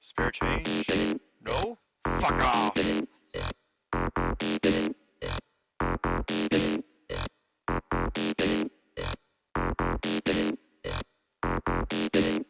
Spare change? No? Fuck off! Thank